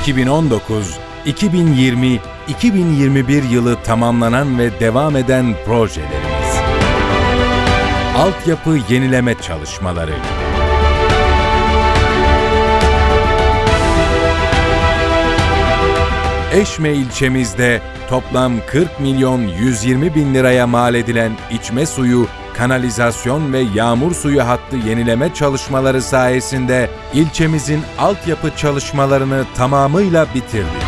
2019, 2020, 2021 yılı tamamlanan ve devam eden projelerimiz. Altyapı yenileme çalışmaları. Eşme ilçemizde toplam 40 milyon 120 bin liraya mal edilen içme suyu, kanalizasyon ve yağmur suyu hattı yenileme çalışmaları sayesinde ilçemizin altyapı çalışmalarını tamamıyla bitirdik.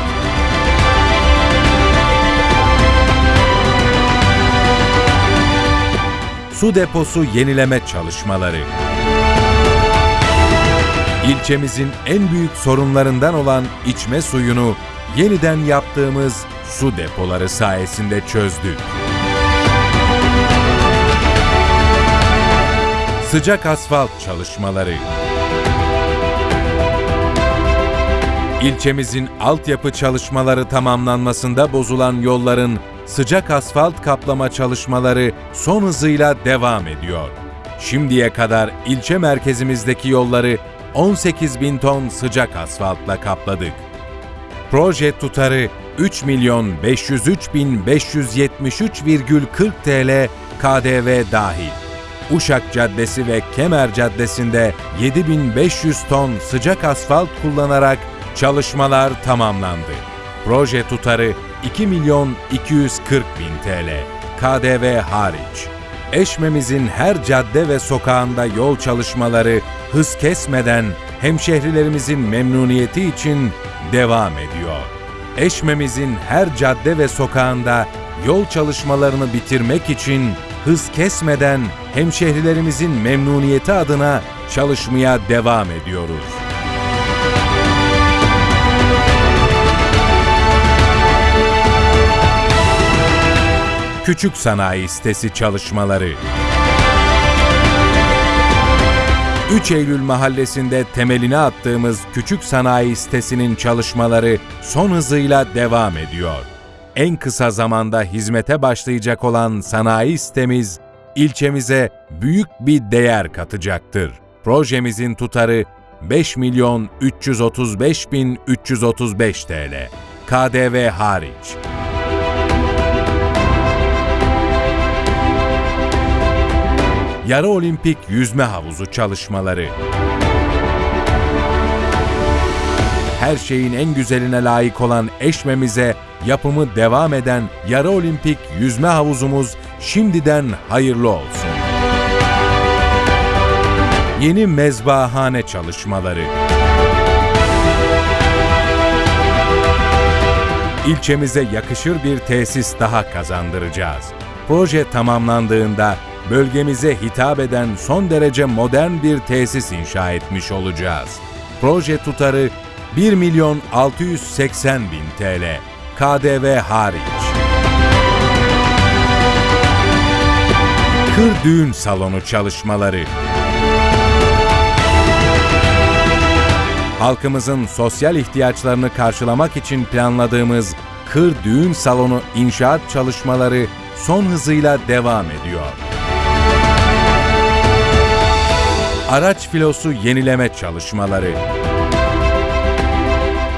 Su deposu yenileme çalışmaları. İlçemizin en büyük sorunlarından olan içme suyunu yeniden yaptığımız su depoları sayesinde çözdük. Sıcak asfalt çalışmaları. İlçemizin altyapı çalışmaları tamamlanmasında bozulan yolların sıcak asfalt kaplama çalışmaları son hızıyla devam ediyor. Şimdiye kadar ilçe merkezimizdeki yolları 18 bin ton sıcak asfaltla kapladık. Proje tutarı 3 milyon 503 bin 573,40 TL KDV dahil. Uşak Caddesi ve Kemer Caddesi'nde 7500 ton sıcak asfalt kullanarak çalışmalar tamamlandı. Proje tutarı 2 milyon 240 bin TL, KDV hariç. Eşmemizin her cadde ve sokağında yol çalışmaları hız kesmeden hemşehrilerimizin memnuniyeti için devam ediyor. Eşmemizin her cadde ve sokağında yol çalışmalarını bitirmek için hız kesmeden hemşehrilerimizin memnuniyeti adına çalışmaya devam ediyoruz. Küçük Sanayi Sitesi çalışmaları 3 Eylül Mahallesi'nde temelini attığımız Küçük Sanayi Sitesi'nin çalışmaları son hızıyla devam ediyor. En kısa zamanda hizmete başlayacak olan sanayi sitemiz ilçemize büyük bir değer katacaktır. Projemizin tutarı 5 milyon 335 bin 335 TL. KDV hariç. Yarı Olimpik Yüzme Havuzu çalışmaları. Her şeyin en güzeline layık olan Eşmemize yapımı devam eden Yarı Olimpik Yüzme Havuzumuz şimdiden hayırlı olsun. Yeni mezbahane çalışmaları. İlçemize yakışır bir tesis daha kazandıracağız. Proje tamamlandığında bölgemize hitap eden son derece modern bir tesis inşa etmiş olacağız. Proje tutarı 1 milyon 680 bin TL, KDV hariç. Kır Düğün Salonu çalışmaları. Halkımızın sosyal ihtiyaçlarını karşılamak için planladığımız Kır Düğün Salonu inşaat çalışmaları son hızıyla devam ediyor. Araç filosu yenileme çalışmaları.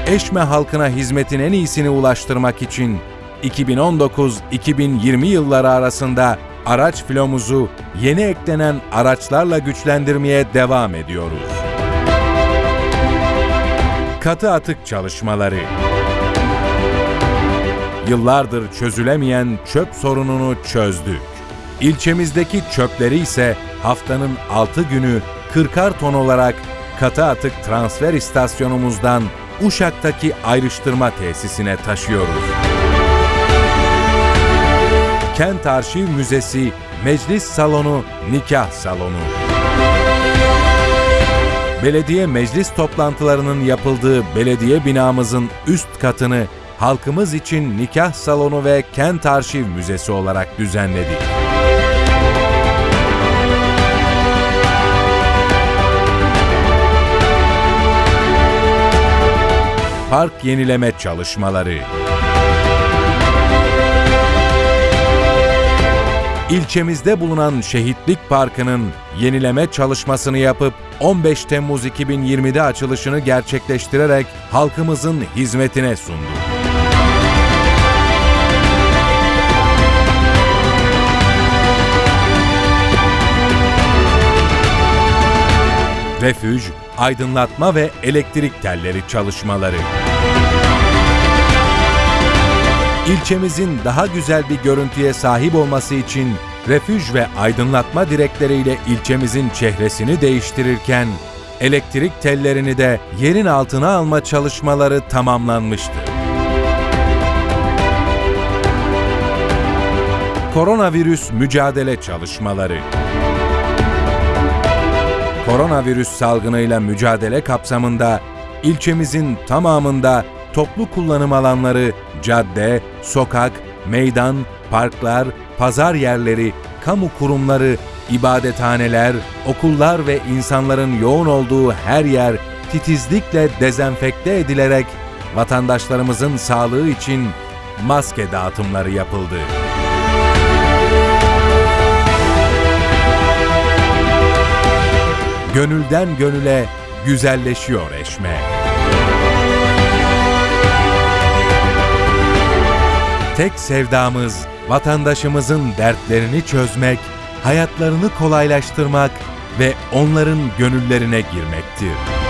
Eşme halkına hizmetin en iyisini ulaştırmak için 2019-2020 yılları arasında araç filomuzu yeni eklenen araçlarla güçlendirmeye devam ediyoruz. Katı atık çalışmaları. Yıllardır çözülemeyen çöp sorununu çözdük. İlçemizdeki çöpleri ise haftanın 6 günü 40'ar ton olarak katı atık transfer istasyonumuzdan Uşak'taki ayrıştırma tesisine taşıyoruz. Kent Arşiv Müzesi, Meclis Salonu, Nikah Salonu. Belediye meclis toplantılarının yapıldığı belediye binamızın üst katını halkımız için nikah salonu ve kent arşiv müzesi olarak düzenledik. Park yenileme çalışmaları. İlçemizde bulunan Şehitlik Parkı'nın yenileme çalışmasını yapıp 15 Temmuz 2020'de açılışını gerçekleştirerek halkımızın hizmetine sundu. Refüj, aydınlatma ve elektrik telleri çalışmaları. İlçemizin daha güzel bir görüntüye sahip olması için refüj ve aydınlatma direkleriyle ilçemizin çehresini değiştirirken elektrik tellerini de yerin altına alma çalışmaları tamamlanmıştı. Koronavirüs mücadele çalışmaları. Koronavirüs salgınıyla mücadele kapsamında ilçemizin tamamında toplu kullanım alanları, cadde, sokak, meydan, parklar, pazar yerleri, kamu kurumları, ibadethaneler, okullar ve insanların yoğun olduğu her yer titizlikle dezenfekte edilerek vatandaşlarımızın sağlığı için maske dağıtımları yapıldı. Gönülden gönüle güzelleşiyor Eşme. Tek sevdamız vatandaşımızın dertlerini çözmek, hayatlarını kolaylaştırmak ve onların gönüllerine girmektir.